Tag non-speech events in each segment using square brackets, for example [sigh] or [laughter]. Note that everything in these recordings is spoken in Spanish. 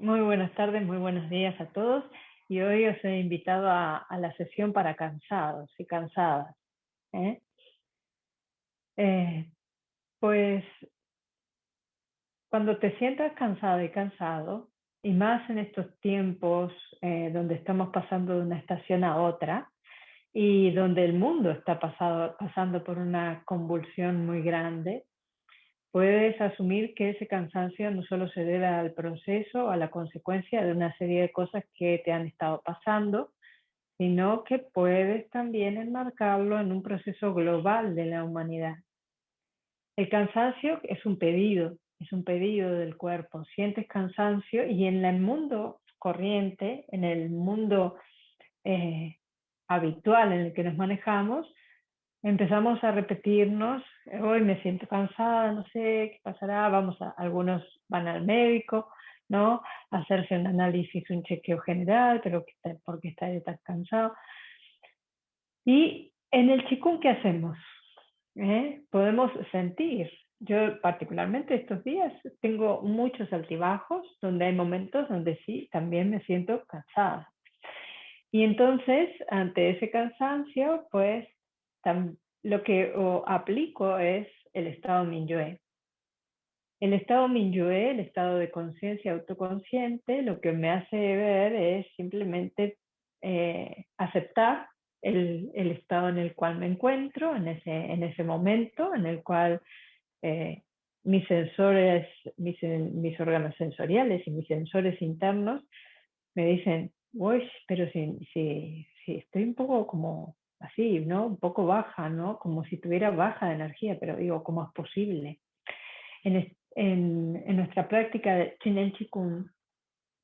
Muy buenas tardes, muy buenos días a todos. Y hoy os he invitado a, la sesión para cansados y cansadas. ¿eh? Eh, pues cuando te sientas cansado y cansado, y más en estos tiempos eh, donde estamos pasando de una estación a otra, y donde el mundo está pasando por una convulsión muy grande, puedes asumir que ese cansancio no solo se debe al proceso, a la consecuencia de una serie de cosas que te han estado pasando, sino que puedes también enmarcarlo en un proceso global de la humanidad. El cansancio es un pedido, es un pedido del cuerpo. Sientes cansancio y en el mundo corriente, en el mundo eh, habitual en el que nos manejamos, empezamos a repetirnos, hoy me siento cansada, no sé qué pasará, vamos a, algunos van al médico, ¿no? A hacerse un análisis, un chequeo general, pero ¿por qué está tan cansado? Y en el chikung, ¿qué hacemos? ¿Eh? Podemos sentir. Yo particularmente estos días tengo muchos altibajos donde hay momentos donde sí, también me siento cansada. Y entonces, ante ese cansancio, pues lo que aplico es el estado Minyue. El estado Minyue, el estado de conciencia autoconsciente, lo que me hace ver es simplemente eh, aceptar el, estado en el cual me encuentro, en ese, en ese momento en el cual eh, mis sensores, mis, mis órganos sensoriales y mis sensores internos me dicen, uy, pero si, si, si estoy un poco como así, ¿no? Un poco baja, ¿no? Como si tuviera baja de energía, pero digo, ¿cómo es posible? En, en, en nuestra práctica de Chinen Chikung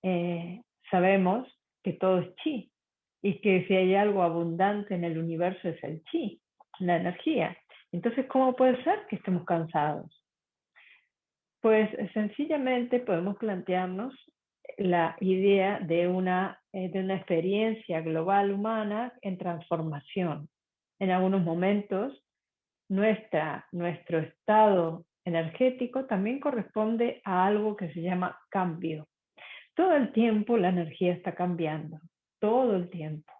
eh, sabemos que todo es chi y que si hay algo abundante en el universo es el chi, la energía. Entonces, ¿cómo puede ser que estemos cansados? Pues sencillamente podemos plantearnos la idea de una, eh, de una experiencia global humana en transformación. En algunos momentos, nuestra, nuestro estado energético también corresponde a algo que se llama cambio. Todo el tiempo la energía está cambiando, todo el tiempo.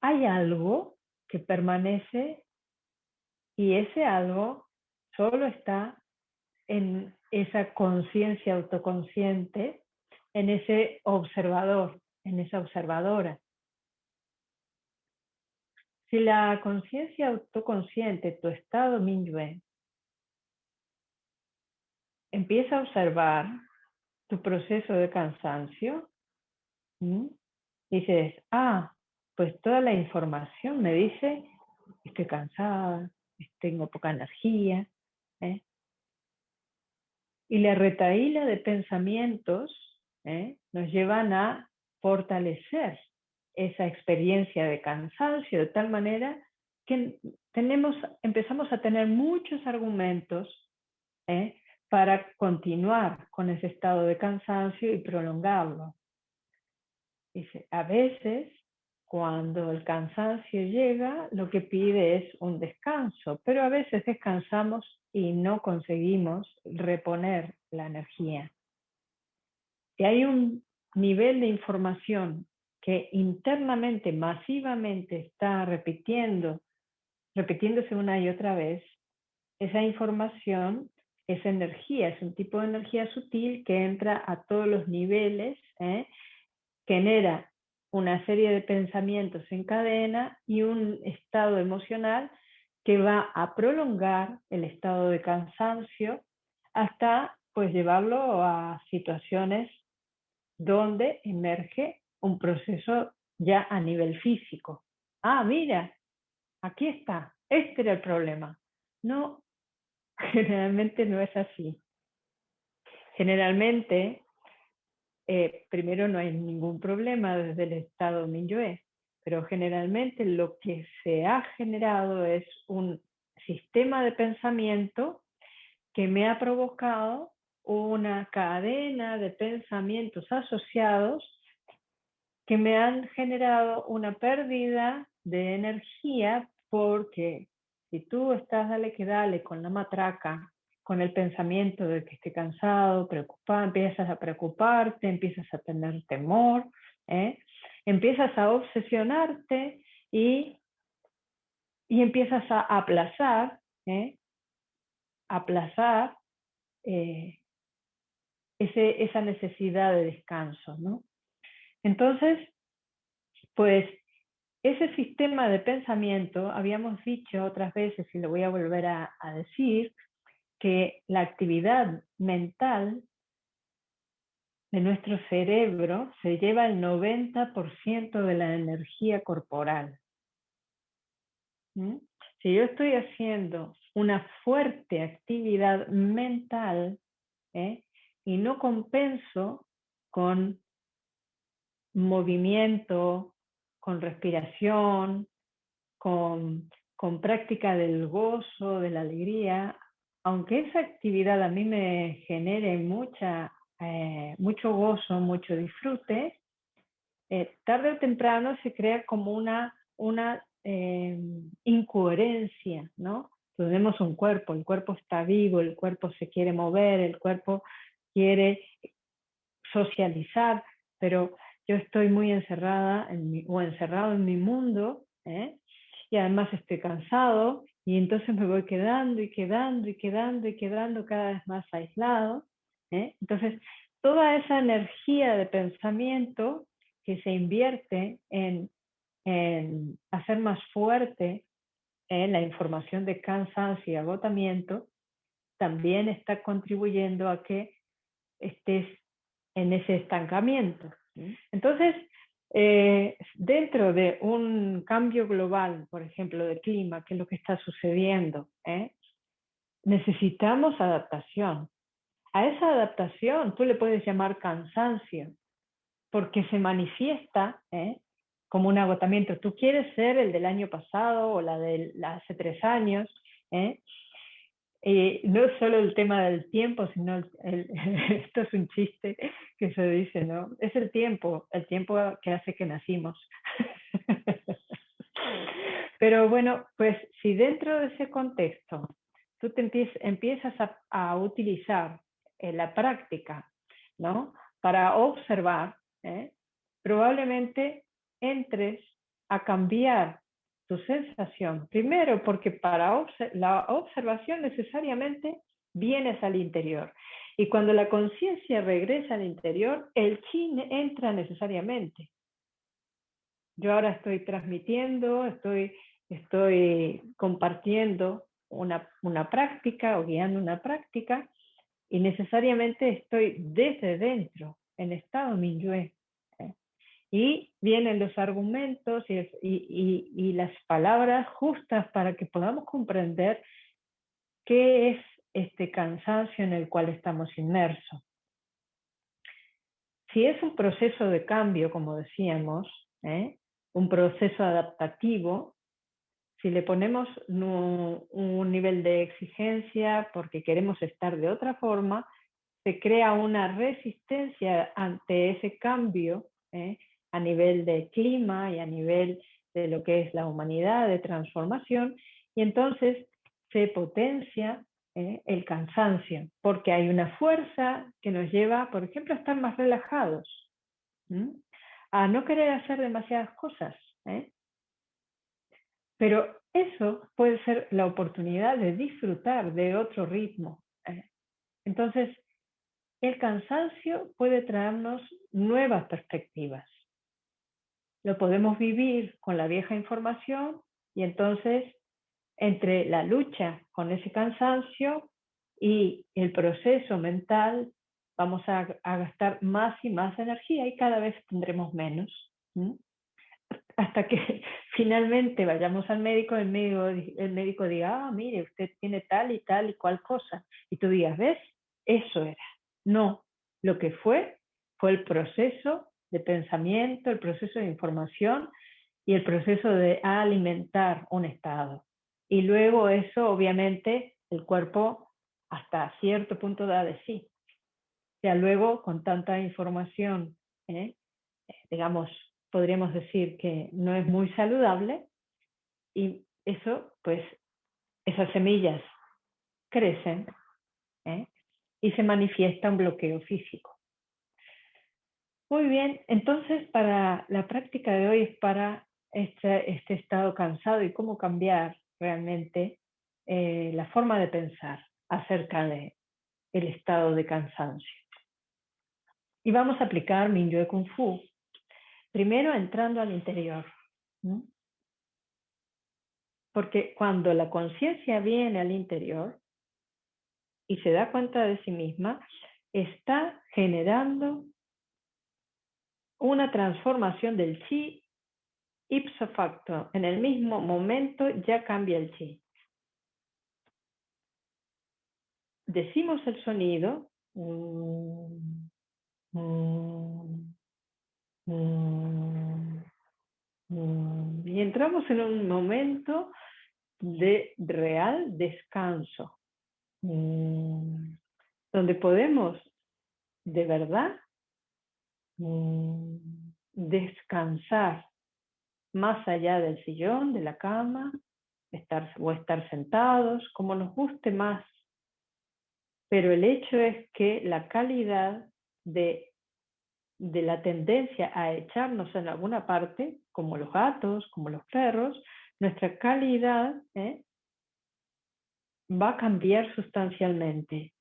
Hay algo que permanece y ese algo solo está en esa conciencia autoconsciente en ese observador, en esa observadora. Si la conciencia autoconsciente, tu estado Minyue, empieza a observar tu proceso de cansancio, dices, ah, pues toda la información me dice, estoy cansada, tengo poca energía, ¿eh? Y la retaíla de pensamientos ¿eh? nos llevan a fortalecer esa experiencia de cansancio de tal manera que tenemos, empezamos a tener muchos argumentos ¿eh? para continuar con ese estado de cansancio y prolongarlo. Dice, a veces cuando el cansancio llega, lo que pide es un descanso, pero a veces descansamos y no conseguimos reponer la energía. Si hay un nivel de información que internamente, masivamente está repitiendo, repitiéndose una y otra vez, esa información es energía, es un tipo de energía sutil que entra a todos los niveles, ¿eh? genera una serie de pensamientos en cadena y un estado emocional que va a prolongar el estado de cansancio hasta pues llevarlo a situaciones donde emerge un proceso ya a nivel físico. Ah, mira, aquí está, este era el problema. No, [laughs] generalmente no es así. Generalmente eh, primero no hay ningún problema desde el estado Minyue, pero generalmente lo que se ha generado es un sistema de pensamiento que me ha provocado una cadena de pensamientos asociados que me han generado una pérdida de energía porque si tú estás dale que dale con la matraca con el pensamiento de que esté cansado, preocupado, empiezas a preocuparte, empiezas a tener temor, ¿eh? Empiezas a obsesionarte y, y empiezas a aplazar, ¿eh? aplazar eh, ese, esa necesidad de descanso. ¿no? Entonces, pues ese sistema de pensamiento, habíamos dicho otras veces, y lo voy a volver a, a decir, que la actividad mental de nuestro cerebro se lleva el 90% de la energía corporal. ¿Mm? Si yo estoy haciendo una fuerte actividad mental ¿eh? y no compenso con movimiento, con respiración, con, con práctica del gozo, de la alegría, aunque esa actividad a mí me genere mucha eh, mucho gozo, mucho disfrute, eh, tarde o temprano se crea como una, una eh, incoherencia, ¿no? Tenemos un cuerpo, el cuerpo está vivo, el cuerpo se quiere mover, el cuerpo quiere socializar, pero yo estoy muy encerrada en mi, o encerrado en mi mundo, y además estoy cansado, y entonces me voy quedando y quedando y quedando y quedando cada vez más aislado, ¿eh? Entonces, toda esa energía de pensamiento que se invierte en, hacer más fuerte en la información de cansancio y agotamiento, también está contribuyendo a que estés en ese estancamiento. Entonces, eh, dentro de un cambio global, por ejemplo, de clima, que es lo que está sucediendo, ¿eh? necesitamos adaptación. A esa adaptación tú le puedes llamar cansancio, porque se manifiesta ¿eh? como un agotamiento. Tú quieres ser el del año pasado o la de hace tres años. ¿eh? Y no solo el tema del tiempo, sino [laughs] esto es un chiste que se dice, ¿no? Es el tiempo, el tiempo que hace que nacimos. [laughs] Pero bueno, pues si dentro de ese contexto tú empiezas a utilizar en la práctica, ¿no? Para observar, ¿eh? probablemente entres a cambiar tu sensación. Primero, porque para la observación necesariamente vienes al interior. Y cuando la conciencia regresa al interior, el chi entra necesariamente. Yo ahora estoy transmitiendo, estoy, estoy compartiendo una, una práctica o guiando una práctica y necesariamente estoy desde dentro, en estado Minyue. ¿eh? Y vienen los argumentos y, las palabras justas para que podamos comprender qué es este cansancio en el cual estamos inmersos. Si es un proceso de cambio, como decíamos, ¿eh? un proceso adaptativo, si le ponemos un nivel de exigencia porque queremos estar de otra forma, se crea una resistencia ante ese cambio ¿eh? a nivel de clima y a nivel de lo que es la humanidad, de transformación, y entonces se potencia ¿eh? el cansancio, porque hay una fuerza que nos lleva, por ejemplo, a estar más relajados, a no querer hacer demasiadas cosas, ¿eh? Pero eso puede ser la oportunidad de disfrutar de otro ritmo. ¿eh? Entonces, el cansancio puede traernos nuevas perspectivas. Lo podemos vivir con la vieja información y entonces entre la lucha con ese cansancio y el proceso mental vamos a, gastar más y más energía y cada vez tendremos menos hasta que finalmente vayamos al médico, el médico, el médico diga, ah, mire, usted tiene tal y tal y cual cosa. Y tú digas, ¿ves? Eso era. No, lo que fue fue el proceso de pensamiento, el proceso de información y el proceso de alimentar un estado. Y luego eso, obviamente, el cuerpo hasta cierto punto da de sí. Ya luego, con tanta información, ¿eh? digamos, podríamos decir que no es muy saludable y eso, pues, esas semillas crecen ¿eh? y se manifiesta un bloqueo físico. Muy bien, entonces para la práctica de hoy es para este, este estado cansado y cómo cambiar realmente eh, la forma de pensar acerca de el estado de cansancio. Y vamos a aplicar Mingyue Kung Fu, primero entrando al interior. Porque cuando la conciencia viene al interior y se da cuenta de sí misma, está generando una transformación del chi ipso facto. En el mismo momento ya cambia el chi. Decimos el sonido. Mm, mm, mm, y entramos en un momento de real descanso, donde podemos de verdad descansar más allá del sillón, de la cama, estar, o estar sentados, como nos guste más. Pero el hecho es que la calidad de, de la tendencia a echarnos en alguna parte, como los gatos, como los perros, nuestra calidad ¿eh? va a cambiar sustancialmente,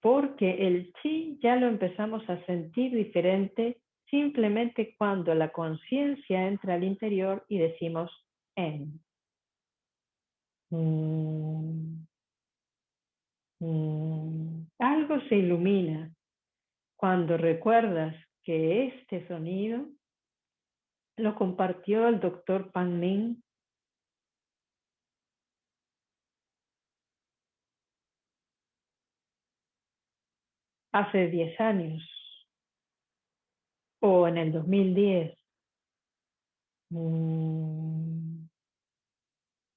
porque el chi ya lo empezamos a sentir diferente simplemente cuando la conciencia entra al interior y decimos en. Mm. Mm. Algo se ilumina cuando recuerdas que este sonido lo compartió el doctor Pan Ming hace 10 años o en el 2010. Mm,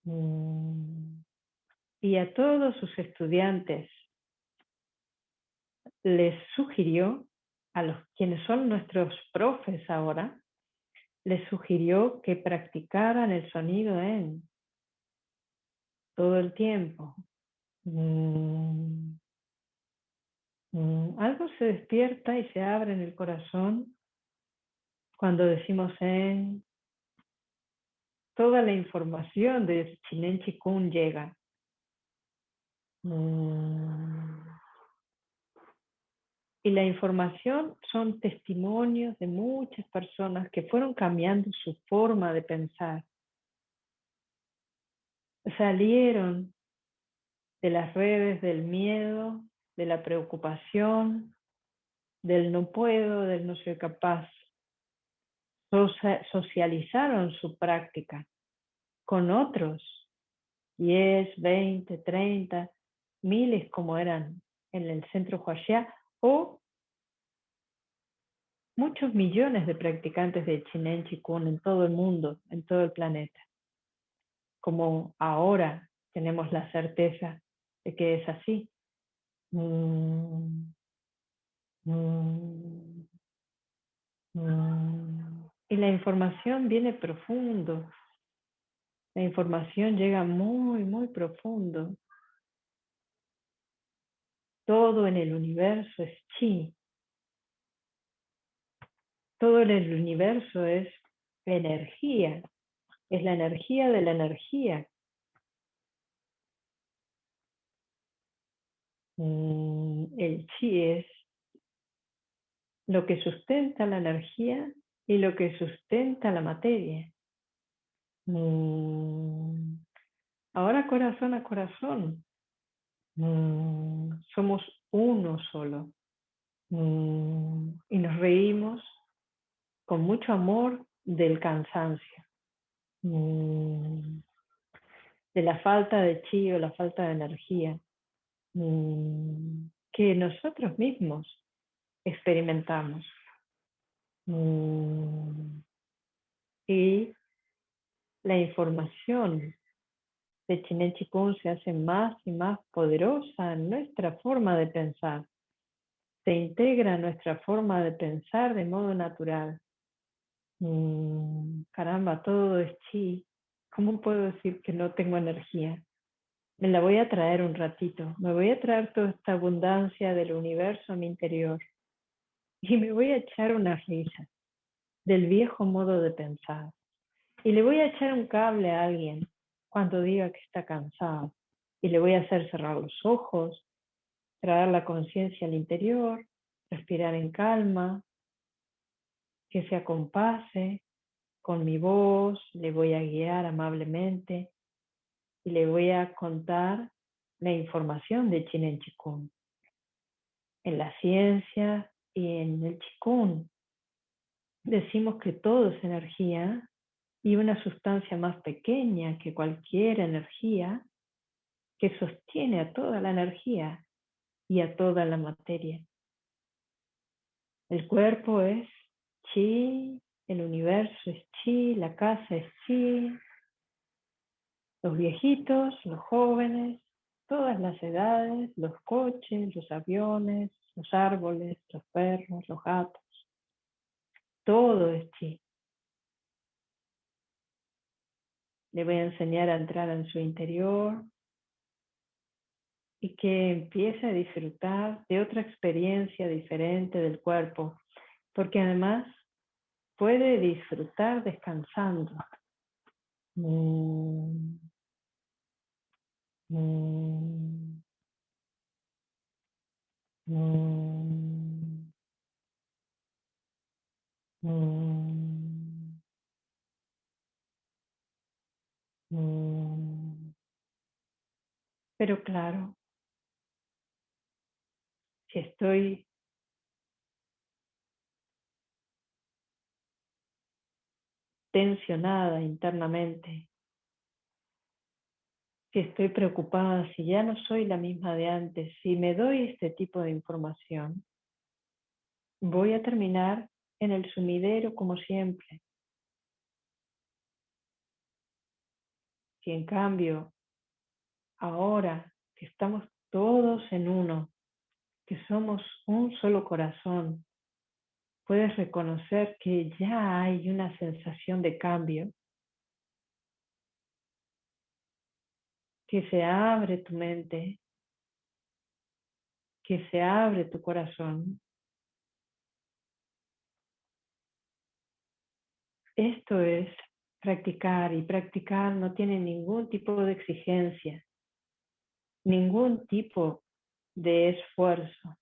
mm. Y a todos sus estudiantes les sugirió, a los quienes son nuestros profes ahora, les sugirió que practicaran el sonido en todo el tiempo. Mm, algo se despierta y se abre en el corazón cuando decimos en, toda la información de Chinen Chikun llega. Mm. Y la información son testimonios de muchas personas que fueron cambiando su forma de pensar. Salieron de las redes del miedo, de la preocupación, del no puedo, del no soy capaz socializaron su práctica con otros, 10, 20, 30, miles como eran en el centro Huaxia, o muchos millones de practicantes de Chinen Chikun en todo el mundo, en todo el planeta. Como ahora tenemos la certeza de que es así. Mm, mm, mm. Y la información viene profundo. La información llega muy, muy profundo. Todo en el universo es chi. Todo en el universo es energía. Es la energía de la energía. Mm, el chi es lo que sustenta la energía y lo que sustenta la materia. Mm. Ahora corazón a corazón. Mm. Somos uno solo. Mm. Y nos reímos con mucho amor del cansancio. De la falta de chi o la falta de energía. Que nosotros mismos experimentamos. Mm. Y la información de Chinen Chikung se hace más y más poderosa en nuestra forma de pensar. Se integra nuestra forma de pensar de modo natural. Mm, caramba, todo es chi. ¿Cómo puedo decir que no tengo energía? me la voy a traer un ratito. Me voy a traer toda esta abundancia del universo a mi interior. Y me voy a echar una risa del viejo modo de pensar. Y le voy a echar un cable a alguien cuando diga que está cansado. Y le voy a hacer cerrar los ojos, traer la conciencia al interior, respirar en calma, que se acompase con mi voz, le voy a guiar amablemente y le voy a contar la información de Chinen Chikun. En la ciencia y en el Chikun decimos que todo es energía y una sustancia más pequeña que cualquier energía que sostiene a toda la energía y a toda la materia. El cuerpo es chi, el universo es chi, la casa es chi, los viejitos, los jóvenes, todas las edades, los coches, los aviones, los árboles, los perros, los gatos. Todo es chi. Le voy a enseñar a entrar en su interior y que empiece a disfrutar de otra experiencia diferente del cuerpo, porque además puede disfrutar descansando. Mm. Mm. Mm. Pero claro, si estoy tensionada internamente, si estoy preocupada, si ya no soy la misma de antes, si me doy este tipo de información, voy a terminar en el sumidero como siempre. Si en cambio, ahora que estamos todos en uno, que somos un solo corazón, puedes reconocer que ya hay una sensación de cambio, que se abre tu mente, que se abre tu corazón. Esto es practicar y practicar no tiene ningún tipo de exigencia, ningún tipo de esfuerzo.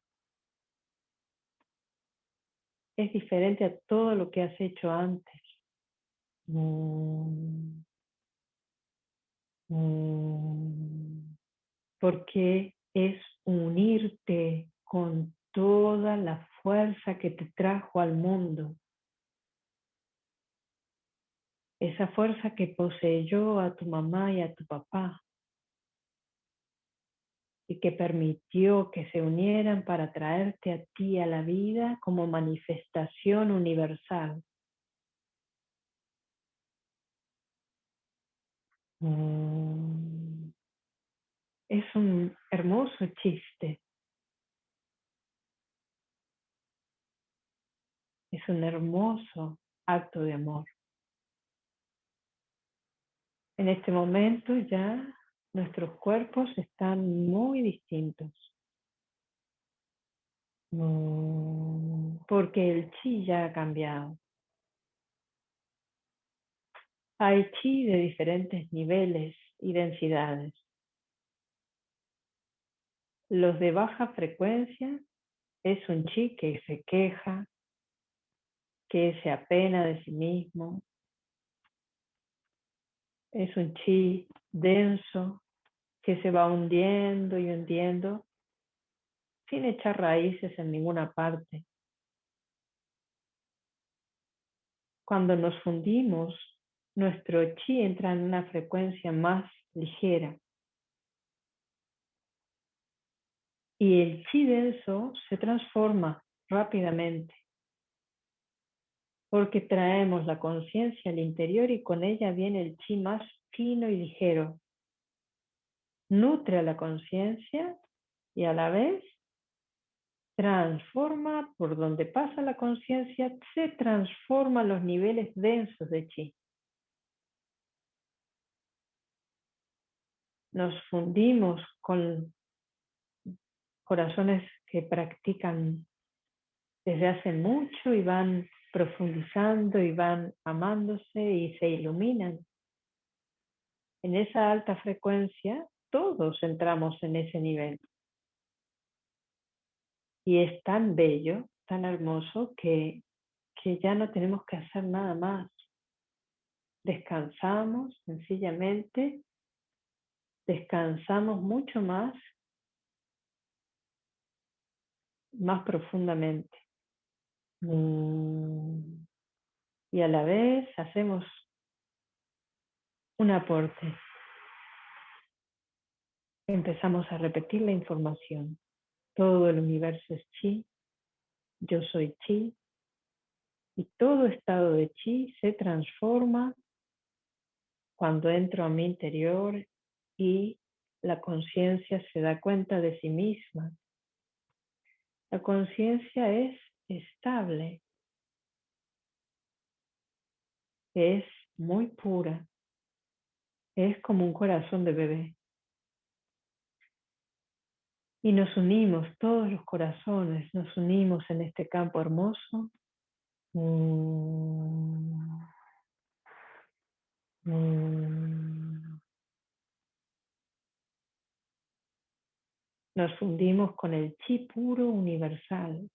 Es diferente a todo lo que has hecho antes. Mm. Mm. Porque es unirte con toda la fuerza que te trajo al mundo. Esa fuerza que poseyó a tu mamá y a tu papá y que permitió que se unieran para traerte a ti a la vida como manifestación universal. Mm. Es un hermoso chiste. Es un hermoso acto de amor. En este momento ya nuestros cuerpos están muy distintos. Mm, porque el chi ya ha cambiado. Hay chi de diferentes niveles y densidades. Los de baja frecuencia es un chi que se queja, que se apena de sí mismo. Es un chi denso que se va hundiendo y hundiendo sin echar raíces en ninguna parte. Cuando nos fundimos, nuestro chi entra en una frecuencia más ligera. Y el chi denso se transforma rápidamente porque traemos la conciencia al interior y con ella viene el chi más fino y ligero, nutre a la conciencia y a la vez transforma por donde pasa la conciencia, se transforma los niveles densos de chi. nos fundimos con corazones que practican desde hace mucho y van profundizando y van amándose y se iluminan. En esa alta frecuencia todos entramos en ese nivel. Y es tan bello, tan hermoso que, que ya no tenemos que hacer nada más. Descansamos sencillamente, descansamos mucho más, más profundamente. Mm. Y a la vez hacemos un aporte. Empezamos a repetir la información. Todo el universo es chi, yo soy chi, y todo estado de chi se transforma cuando entro a mi interior y la conciencia se da cuenta de sí misma. La conciencia es estable, es muy pura, es como un corazón de bebé. Y nos unimos, todos los corazones, nos unimos en este campo hermoso. Nos fundimos con el chi puro universal.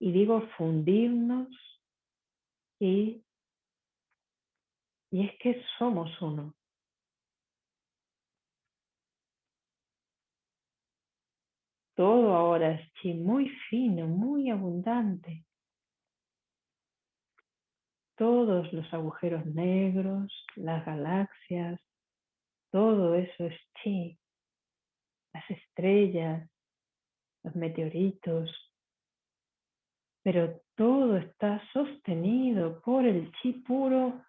Y digo fundirnos y, y es que somos uno. Todo ahora es chi muy fino, muy abundante. Todos los agujeros negros, las galaxias, todo eso es chi. Las estrellas, los meteoritos, pero todo está sostenido por el chi puro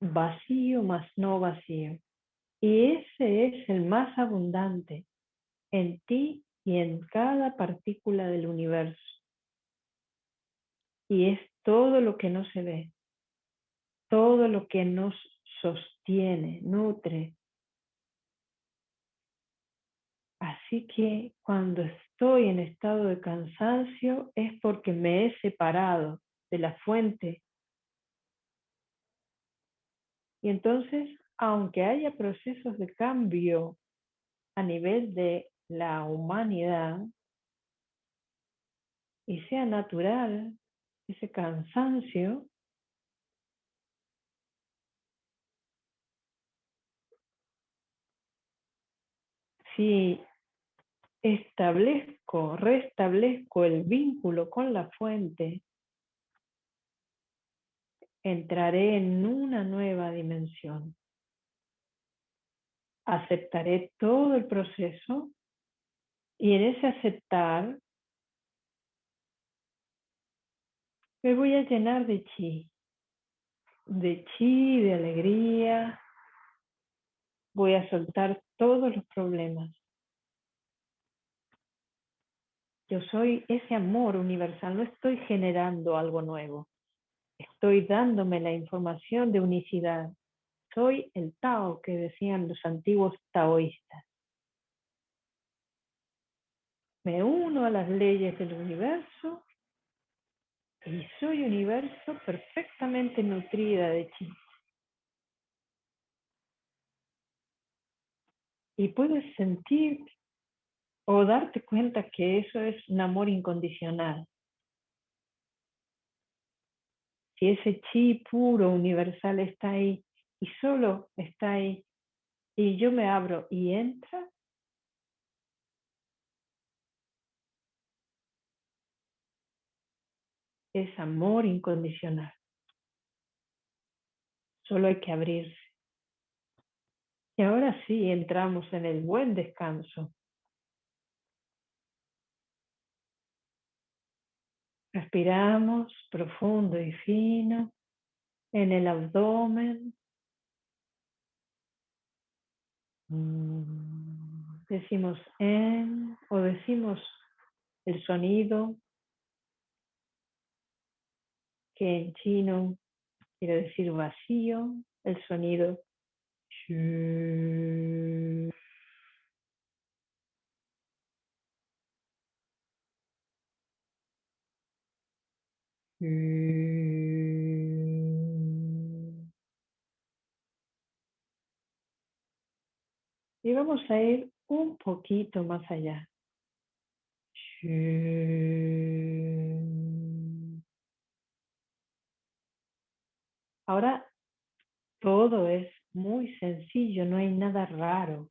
vacío más no vacío. Y ese es el más abundante en ti y en cada partícula del universo. Y es todo lo que no se ve, todo lo que nos sostiene, nutre. Así que cuando estoy en estado de cansancio es porque me he separado de la fuente. Y entonces, aunque haya procesos de cambio a nivel de la humanidad y sea natural ese cansancio, si establezco, restablezco el vínculo con la fuente, entraré en una nueva dimensión. Aceptaré todo el proceso y en ese aceptar me voy a llenar de chi, de chi, de alegría. Voy a soltar todos los problemas. Yo soy ese amor universal, no estoy generando algo nuevo. Estoy dándome la información de unicidad. Soy el Tao que decían los antiguos taoístas. Me uno a las leyes del universo y soy universo perfectamente nutrida de chi. Y puedes sentir o darte cuenta que eso es un amor incondicional. Si ese chi puro, universal está ahí y solo está ahí y yo me abro y entra, es amor incondicional. Solo hay que abrirse. Y ahora sí entramos en el buen descanso. Respiramos profundo y fino en el abdomen. Decimos en o decimos el sonido que en chino quiere decir vacío, el sonido Y vamos a ir un poquito más allá. Ahora todo es muy sencillo, no hay nada raro.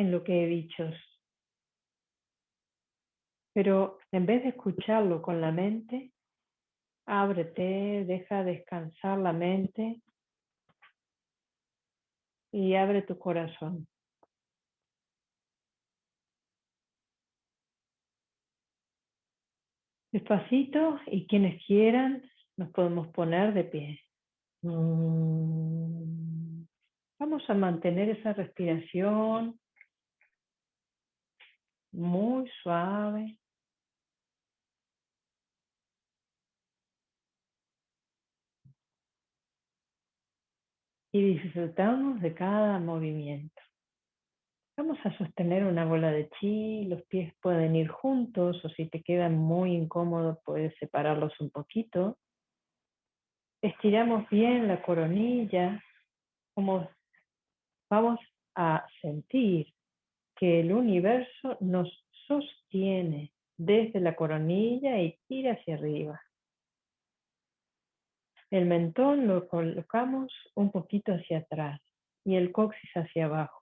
En lo que he dicho. Pero en vez de escucharlo con la mente, ábrete, deja descansar la mente y abre tu corazón. Despacito y quienes quieran nos podemos poner de pie. Mm. Vamos a mantener esa respiración muy suave. Y disfrutamos de cada movimiento. Vamos a sostener una bola de chi, los pies pueden ir juntos o si te quedan muy incómodos puedes separarlos un poquito. Estiramos bien la coronilla, como vamos a sentir que el universo nos sostiene desde la coronilla y tira hacia arriba. El mentón lo colocamos un poquito hacia atrás y el coxis hacia abajo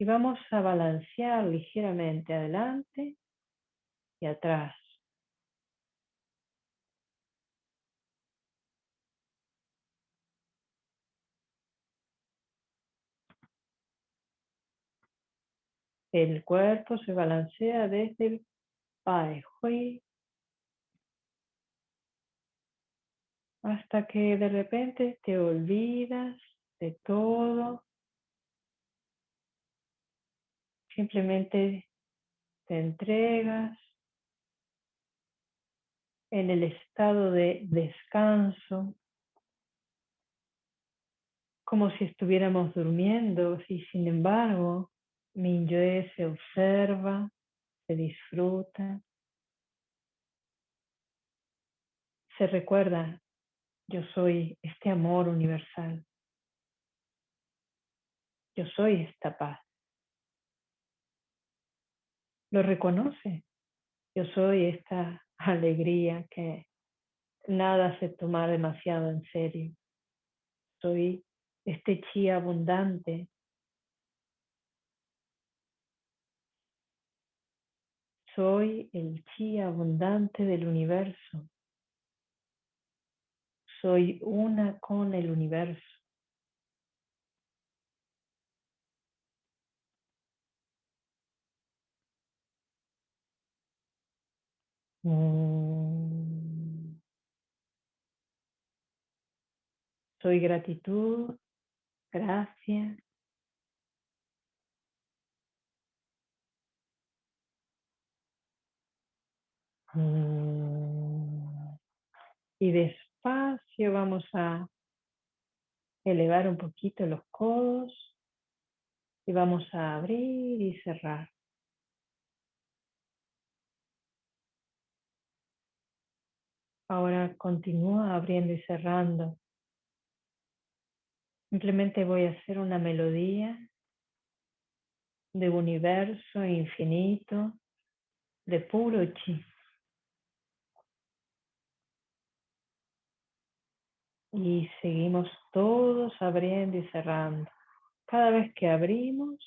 y vamos a balancear ligeramente adelante y atrás. El cuerpo se balancea desde el Pai Hui hasta que de repente te olvidas de todo. Simplemente te entregas en el estado de descanso, como si estuviéramos durmiendo y sin embargo Minyue se observa, se disfruta, se recuerda, yo soy este amor universal, yo soy esta paz lo reconoce. Yo soy esta alegría que nada se toma demasiado en serio. Soy este chi abundante. Soy el chi abundante del universo. Soy una con el universo. Mm. Soy gratitud, gracias. Y despacio vamos a elevar un poquito los codos y vamos a abrir y cerrar. Ahora continúa abriendo y cerrando. Simplemente voy a hacer una melodía de universo infinito, de puro chi. Y seguimos todos abriendo y cerrando. Cada vez que abrimos,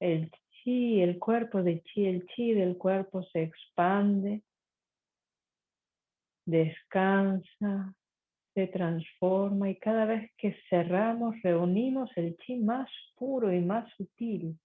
el chi, el cuerpo de chi, el chi del cuerpo se expande descansa, se transforma y cada vez que cerramos reunimos el chi más puro y más sutil.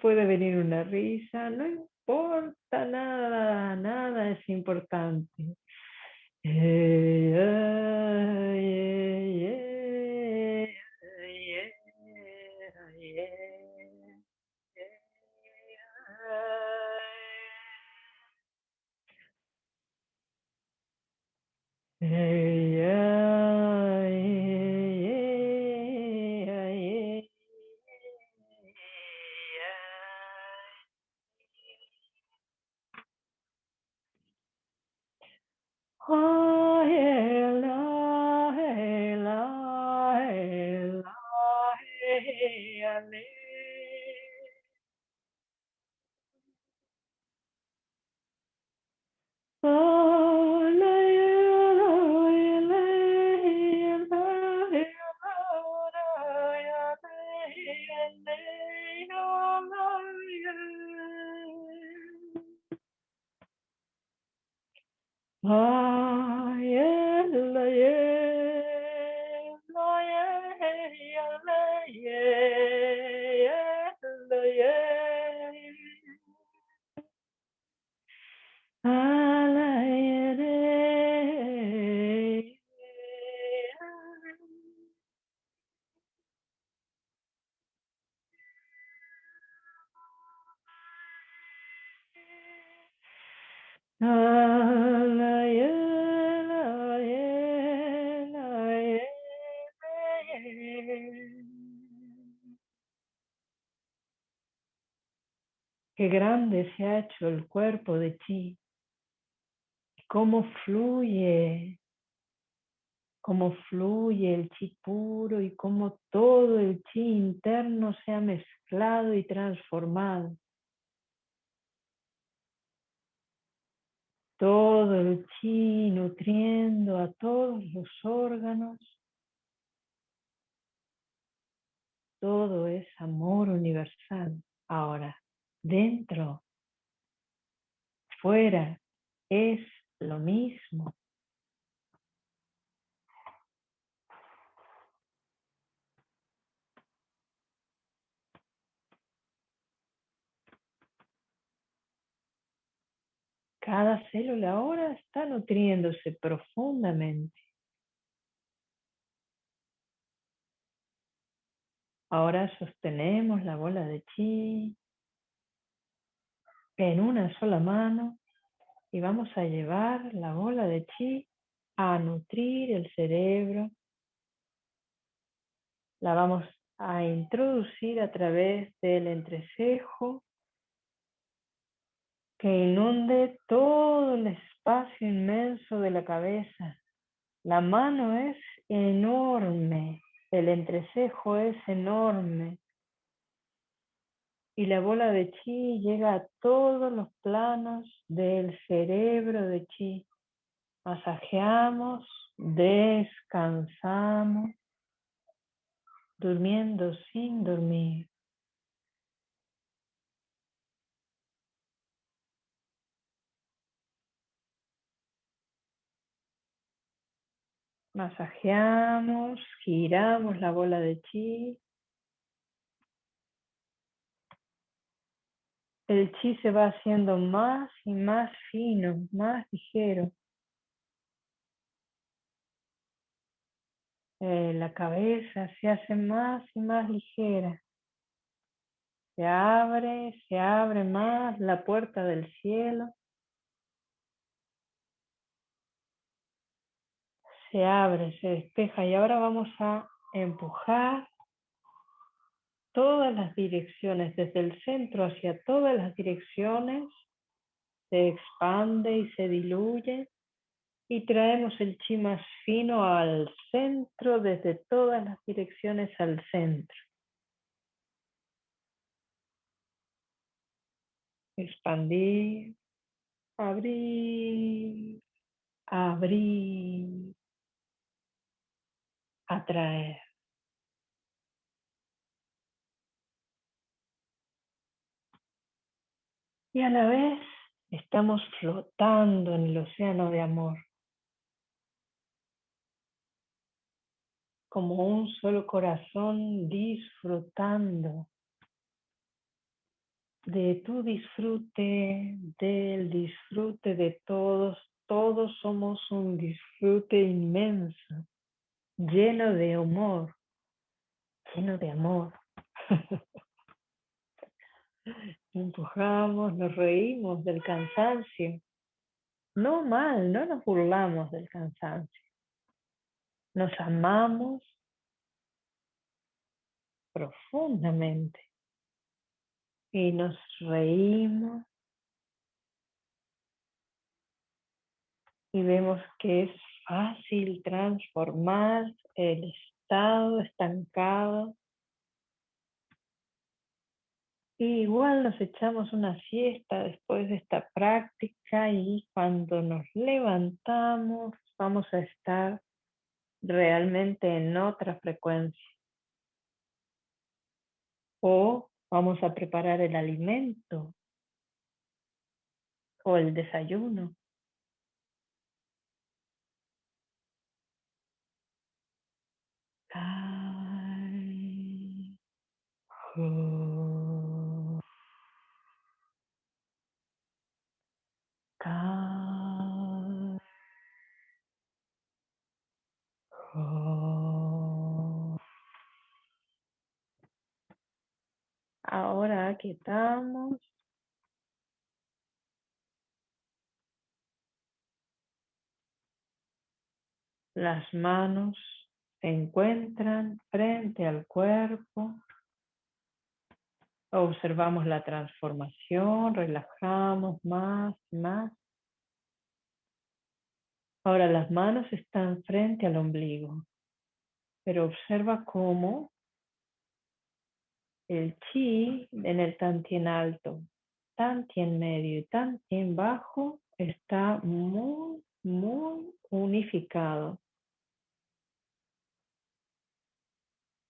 Puede venir una risa, no importa nada, nada es importante. Qué grande se ha hecho el cuerpo de ti. Cómo fluye, cómo fluye el chi puro y cómo todo el chi interno se ha mezclado y transformado. Todo el chi nutriendo a todos los órganos. Todo es amor universal ahora dentro, fuera, es lo mismo. Cada célula ahora está profundamente. Ahora sostenemos la bola de chi en una sola mano y vamos a llevar la bola de chi a nutrir el cerebro. La vamos a introducir a través del entrecejo que inunde todo el espacio inmenso de la cabeza. La mano es enorme, el entrecejo es enorme, y la bola de chi llega a todos los planos del cerebro de chi. Masajeamos, descansamos, durmiendo sin dormir. Masajeamos, giramos la bola de chi el chi se va haciendo más y más fino, más ligero. Eh, la cabeza se hace más y más ligera. Se abre, se abre más la puerta del cielo. Se abre, se despeja y ahora vamos a empujar todas las direcciones, desde el centro hacia todas las direcciones, se expande y se diluye y traemos el chi más fino al centro, desde todas las direcciones al centro. Expandir, abrir, abrir, atraer. y a la vez estamos flotando en el océano de amor. como un solo corazón disfrutando de tu disfrute, del disfrute de todos. Todos somos un disfrute inmenso, lleno de amor, lleno de amor. Empujamos, nos reímos del cansancio. No mal, no nos burlamos del cansancio. Nos amamos profundamente y nos reímos y vemos que es fácil transformar el estado estancado. Igual nos echamos una siesta después de esta práctica y cuando nos levantamos vamos a estar realmente en otra frecuencia. O vamos a preparar el alimento o el desayuno. Ahora quitamos. Las manos se encuentran frente al cuerpo. Observamos la transformación, relajamos más más. Ahora las manos están frente al ombligo, pero observa cómo el chi en el tantien alto, tantien medio y tantien bajo está muy, muy unificado.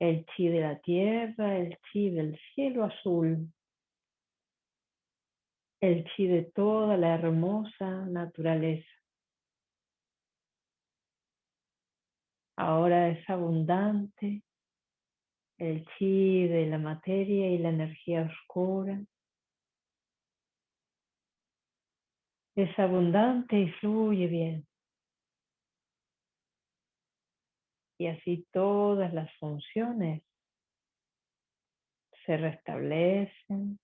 El chi de la tierra, el chi del cielo azul, el chi de toda la hermosa naturaleza. Ahora es abundante el chi de la materia y la energía oscura. Es abundante y fluye bien. Y así todas las funciones se restablecen.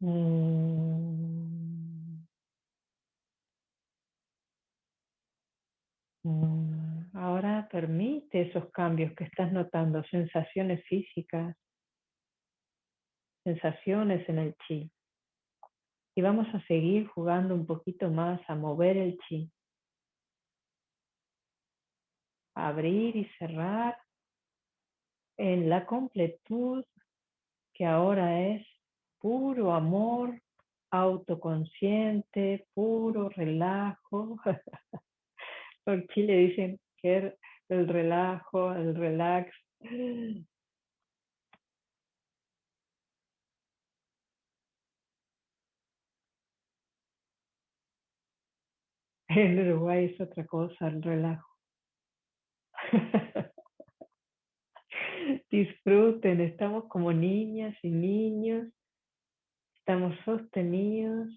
Mm. Mm. Ahora permite esos cambios que estás notando, sensaciones físicas, sensaciones en el chi. Y vamos a seguir jugando un poquito más a mover el chi. Abrir y cerrar en la completud que ahora es puro amor, autoconsciente, puro relajo. [laughs] Por chi le dicen el relajo, el relax. En Uruguay es otra cosa, el relajo. [laughs] Disfruten, estamos como niñas y niños, estamos sostenidos,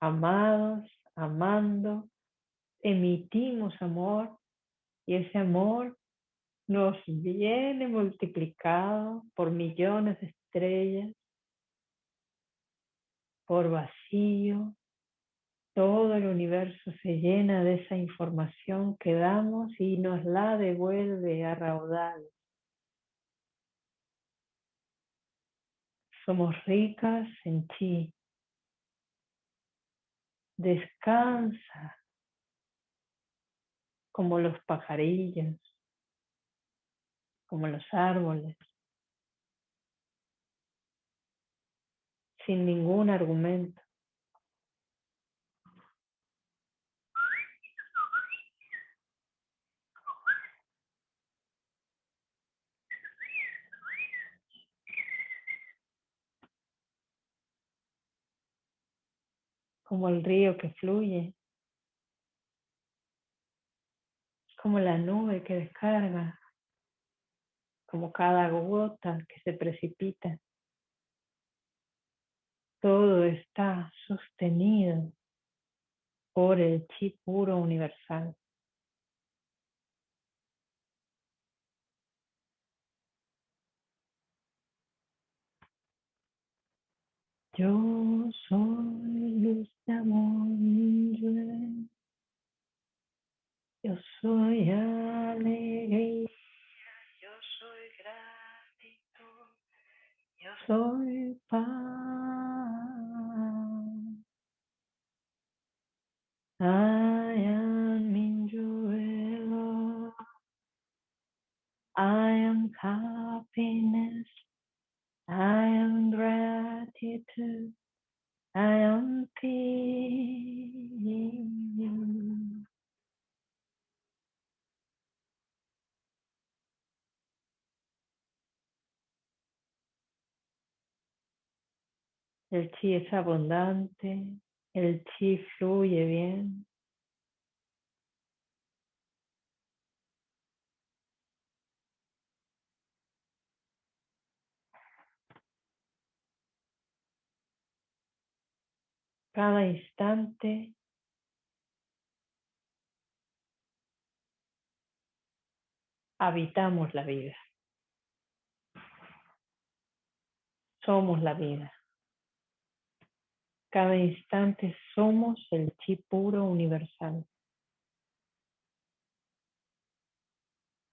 amados, amando, emitimos amor y ese amor nos viene multiplicado por millones de estrellas, por vacío. Todo el universo se llena de esa información que damos y nos la devuelve a raudal. Somos ricas en chi. Descansa como los pajarillos, como los árboles, sin ningún argumento. Como el río que fluye como la nube que descarga, como cada gota que se precipita. Todo está sostenido por el chi puro universal. Yo soy luz de amor, yo soy alegría, yo soy gratitud, yo soy paz. Chi es abundante, el chi fluye bien. Cada instante habitamos la vida. Somos la vida. Cada instante somos el chi puro universal.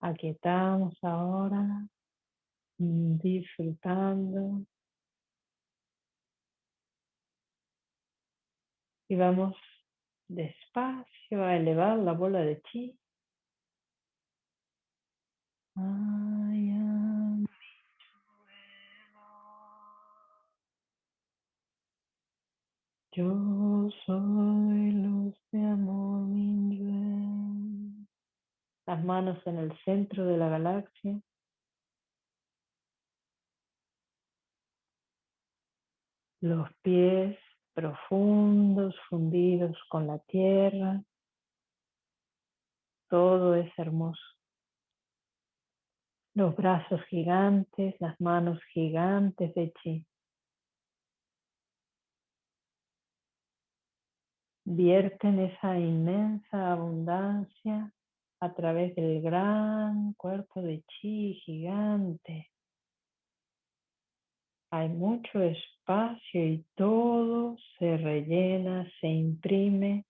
Aquí estamos ahora disfrutando y vamos despacio a elevar la bola de chi. Yo soy luz de amor, Minyue. Las manos en el centro de la galaxia. Los pies profundos, fundidos con la tierra. Todo es hermoso. Los brazos gigantes, las manos gigantes de chi. Vierten esa inmensa abundancia a través del gran cuerpo de chi gigante. Hay mucho espacio y todo se rellena, se imprime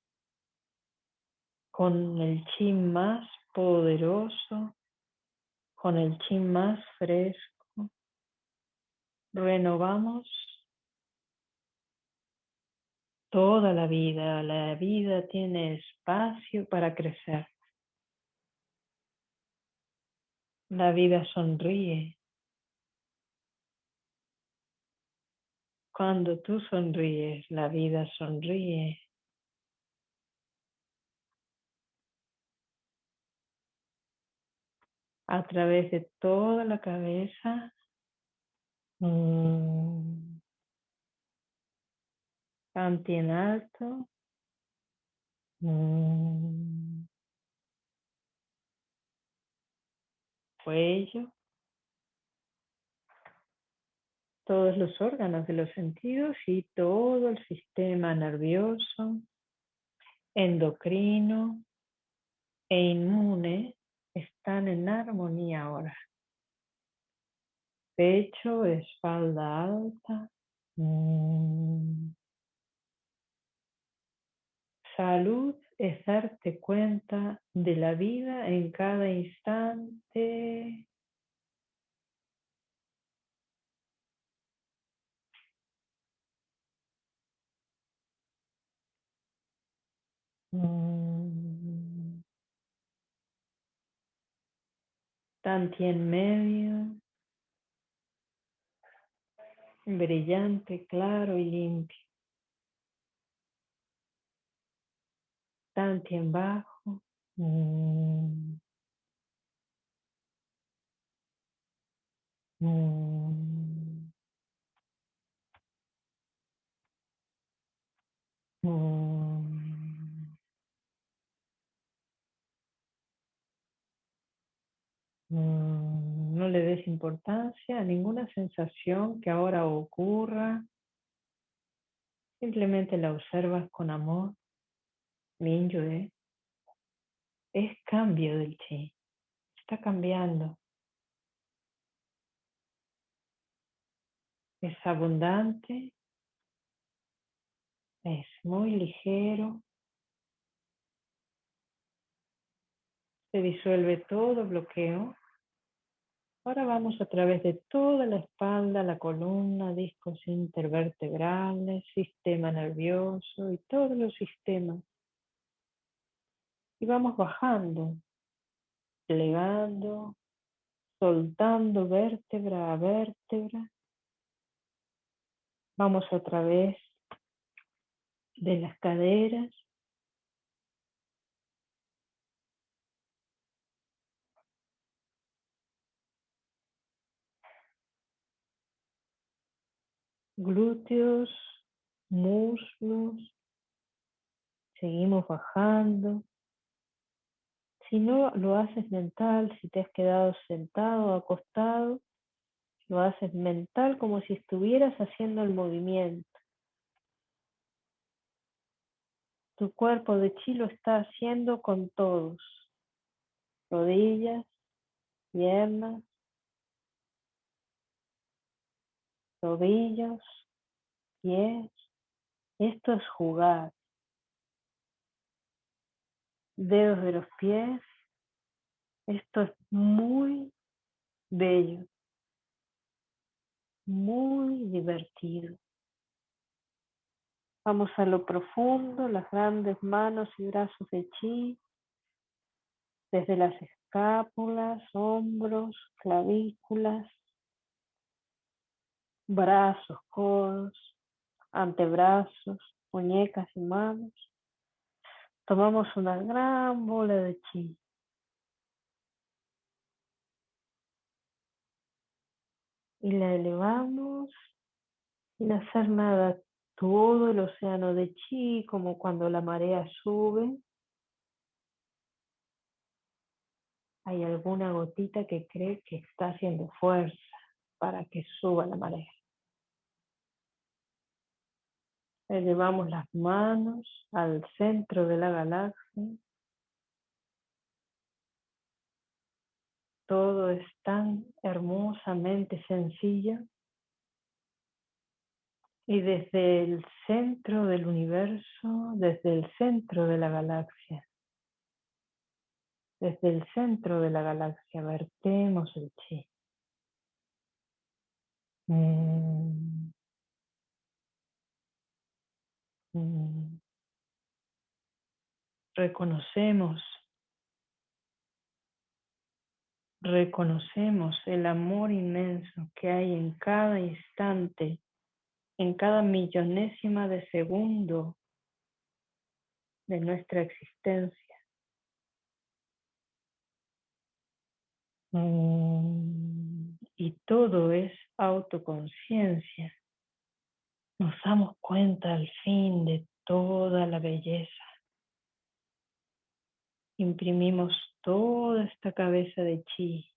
con el chi más poderoso, con el chi más fresco. Renovamos toda la vida. La vida tiene espacio para crecer. La vida sonríe. Cuando tú sonríes, la vida sonríe. A través de toda la cabeza. Mm, Canti en alto. Mm. Cuello. Todos los órganos de los sentidos y todo el sistema nervioso, endocrino e inmune están en armonía ahora. Pecho, espalda alta. Mm. Salud es darte cuenta de la vida en cada instante. Mm. Tanti en medio, brillante, claro y limpio. Tanti en bajo. Mm. Mm. Mm, no le des importancia a ninguna sensación que ahora ocurra. Simplemente la observas con amor. Es cambio del chi. Está cambiando. Es abundante. Es muy ligero. Se disuelve todo bloqueo. Ahora vamos a través de toda la espalda, la columna, discos intervertebrales, sistema nervioso y todos los sistemas. Y vamos bajando, plegando, soltando vértebra a vértebra. Vamos a través de las caderas, glúteos, muslos. Seguimos bajando. Si no lo haces mental, si te has quedado sentado acostado, lo haces mental como si estuvieras haciendo el movimiento. Tu cuerpo de chi lo está haciendo con todos. Rodillas, piernas, tobillos, pies. Esto es jugar. Dedos de los pies. Esto es muy bello, muy divertido. Vamos a lo profundo, las grandes manos y brazos de chi, desde las escápulas, hombros, clavículas, brazos, codos, antebrazos, muñecas y manos. Tomamos una gran bola de chi. Y la elevamos sin hacer nada. Todo el océano de chi, como cuando la marea sube. Hay alguna gotita que cree que está haciendo fuerza para que suba la marea. Elevamos las manos al centro de la galaxia. Todo es tan hermosamente sencillo. Y desde el centro del universo, desde el centro de la galaxia, desde el centro de la galaxia vertemos el chi. Mm. Mm. Reconocemos, reconocemos el amor inmenso que hay en cada instante, en cada millonésima de segundo de nuestra existencia. Mm. Y todo es autoconciencia nos damos cuenta al fin de toda la belleza. Imprimimos toda esta cabeza de chi.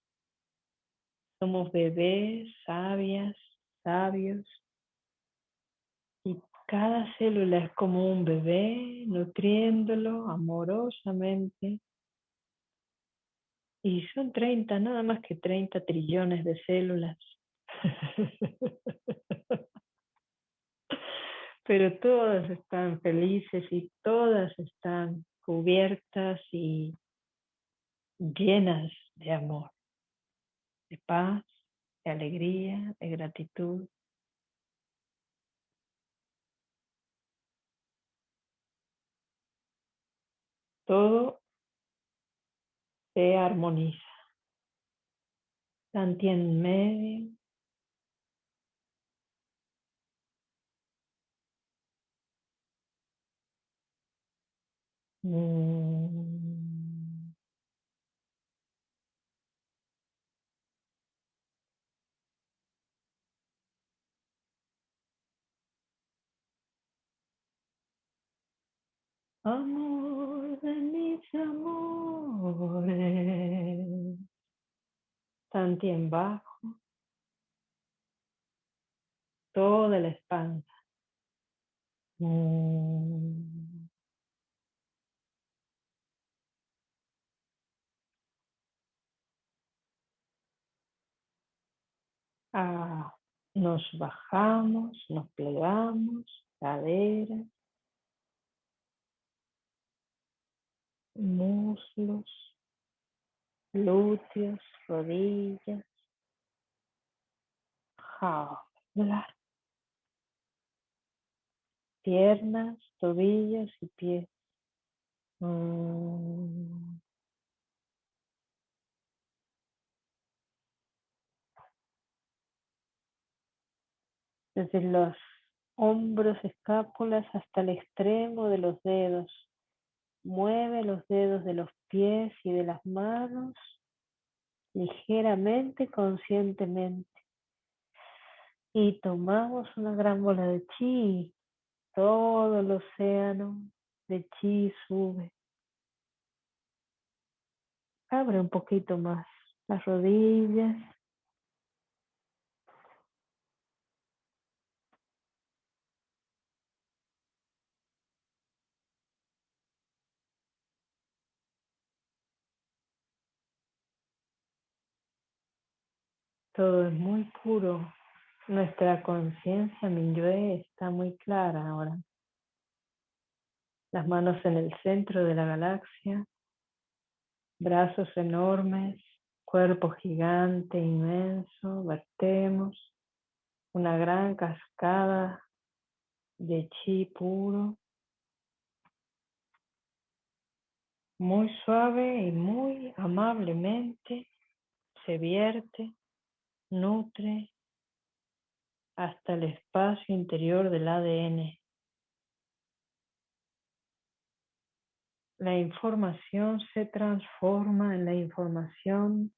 Somos bebés, sabias, sabios. Y cada célula es como un bebé, nutriéndolo amorosamente. Y son 30, nada más que 30 trillones de células. [laughs] pero todas están felices y todas están cubiertas y llenas de amor, de paz, de alegría, de gratitud. Todo se armoniza. Tanto en medio, Mm. Amor de mis amores. Tantien bajo, toda la espalda. Mm. Ah, nos bajamos, nos plegamos, cadera, muslos, glúteos, rodillas, jaula, piernas, tobillos y pies. Mm. Desde los hombros, escápulas hasta el extremo de los dedos. Mueve los dedos de los pies y de las manos ligeramente, conscientemente. Y tomamos una gran bola de chi. Todo el océano de chi sube. Abre un poquito más las rodillas. Todo es muy puro. Nuestra conciencia Minyue está muy clara ahora. Las manos en el centro de la galaxia, brazos enormes, cuerpo gigante, inmenso, vertemos una gran cascada de chi puro, muy suave y muy amablemente se vierte, nutre hasta el espacio interior del ADN. La información se transforma en la información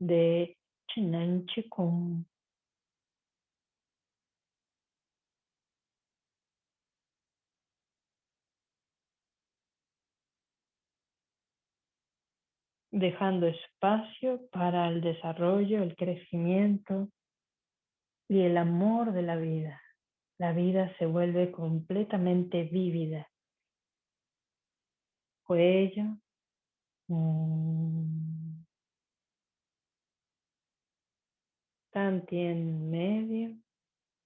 de Chinan Chikung. Dejando espacio para el desarrollo, el crecimiento y el amor de la vida. La vida se vuelve completamente vívida. Cuello. Mm, tanti en medio.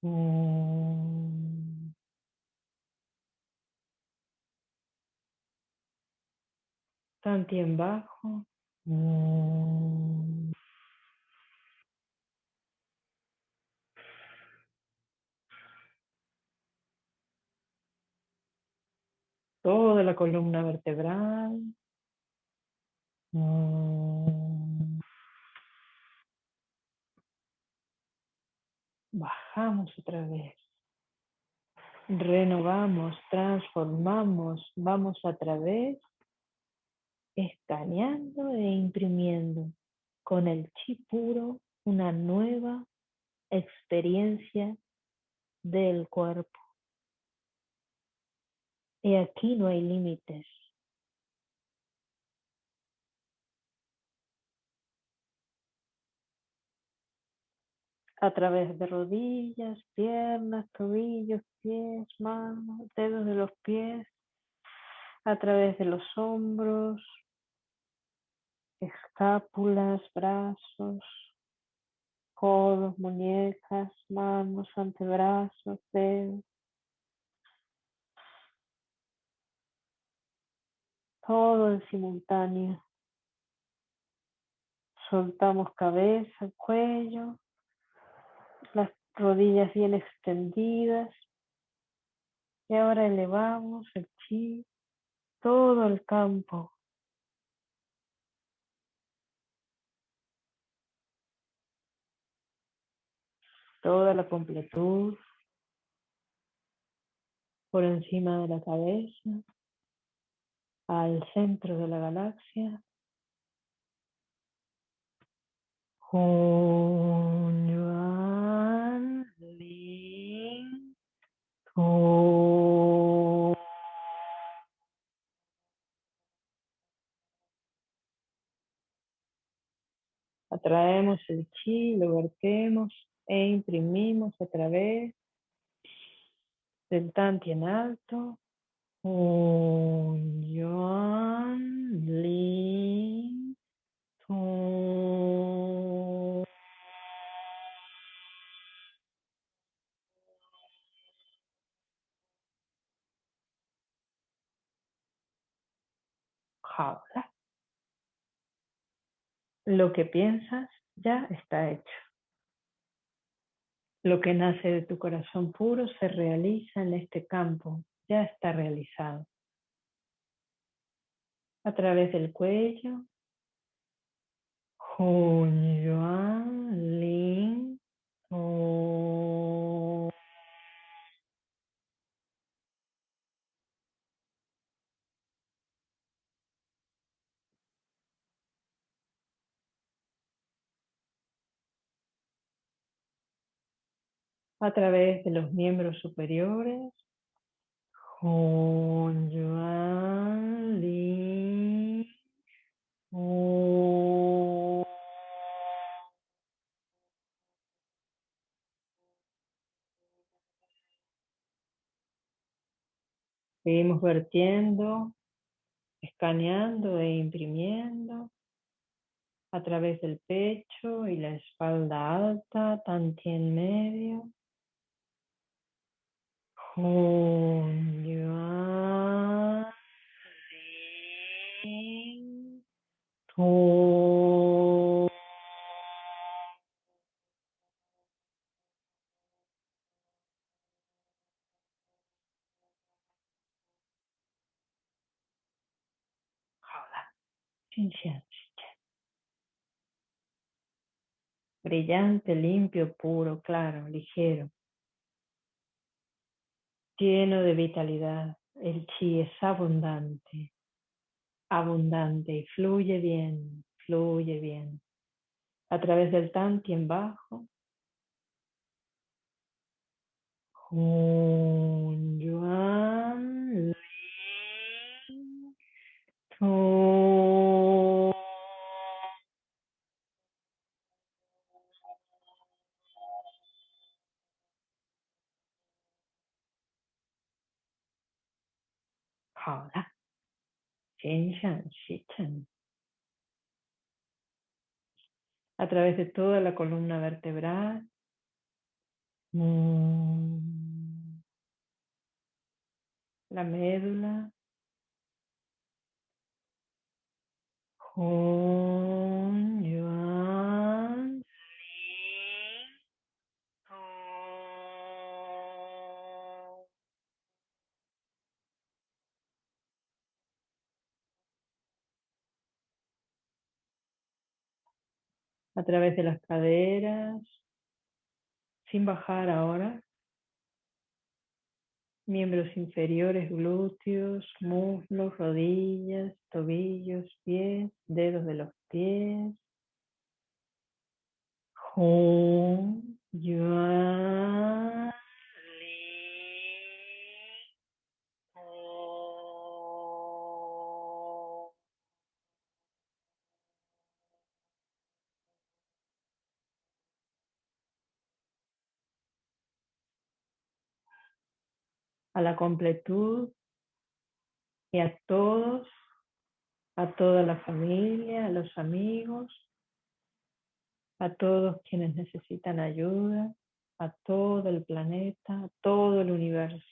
Mm, tanti en bajo. Toda la columna vertebral. Mm. Bajamos otra vez. Renovamos, transformamos, vamos a través escaneando e imprimiendo con el chi puro una nueva experiencia del cuerpo. Y aquí no hay límites. A través de rodillas, piernas, tobillos, pies, manos, dedos de los pies, a través de los hombros, escápulas, brazos, codos, muñecas, manos, antebrazos, dedos. Todo en simultáneo. Soltamos cabeza, cuello, las rodillas bien extendidas. Y ahora elevamos el chi, todo el campo toda la completud por encima de la cabeza, al centro de la galaxia. Atraemos el chi, lo vertemos e imprimimos a través del tanti en alto. Un Jaula. Lo que piensas ya está hecho. Lo que nace de tu corazón puro se realiza en este campo, ya está realizado. A través del cuello, a través de los miembros superiores. Seguimos vertiendo, escaneando e imprimiendo a través del pecho y la espalda alta, Brillante, limpio, puro, claro, ligero lleno de vitalidad. El chi es abundante, abundante y fluye bien, fluye bien. A través del tantien bajo. Hun, yuan, a través de toda la columna vertebral. La médula. A través de las caderas, sin bajar ahora. Miembros inferiores, glúteos, muslos, rodillas, tobillos, pies, dedos de los pies. A la completud y a todos, a toda la familia, a los amigos, a todos quienes necesitan ayuda, a todo el planeta, a todo el universo.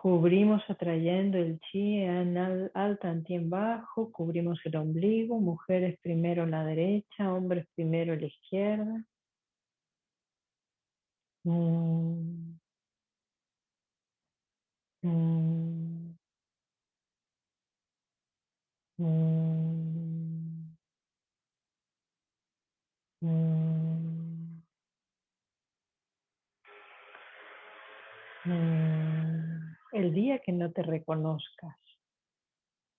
Cubrimos atrayendo el chi en alta en bajo, cubrimos el ombligo, mujeres primero la derecha, hombres primero la izquierda. Mm. Mm. Mm. El día que no te reconozcas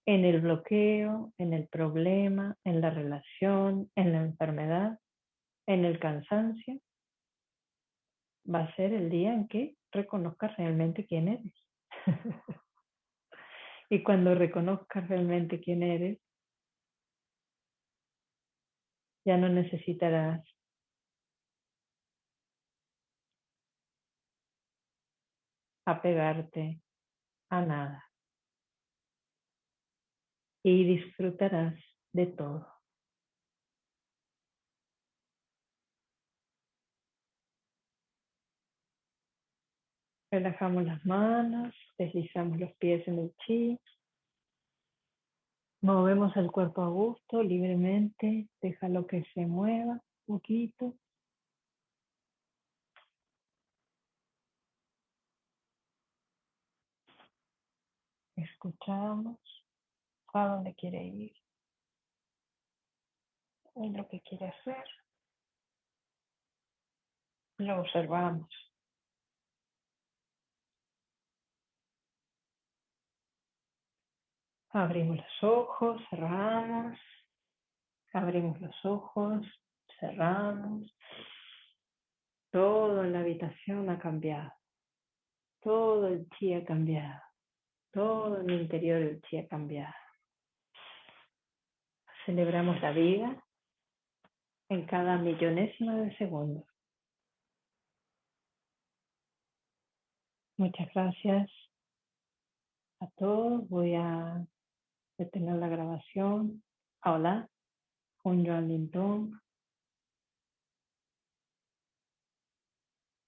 en el bloqueo, en el problema, en la relación, en la enfermedad, en el cansancio, va a ser el día en que reconozcas realmente quién eres. [laughs] y cuando reconozcas realmente quién eres, ya no necesitarás apegarte a nada y disfrutarás de todo. Relajamos las manos, deslizamos los pies en el chi. Movemos el cuerpo a gusto, libremente. Déjalo que se mueva un poquito. Escuchamos a dónde quiere ir. Y lo que quiere hacer. Lo observamos. Abrimos los ojos, cerramos. Abrimos los ojos, cerramos. Todo en la habitación ha cambiado. Todo el chi ha cambiado. Todo mi interior chi ha cambiado. Celebramos la vida en cada millonésima de segundo. Muchas gracias a todos. Voy a detener la grabación. Hola, un Joan.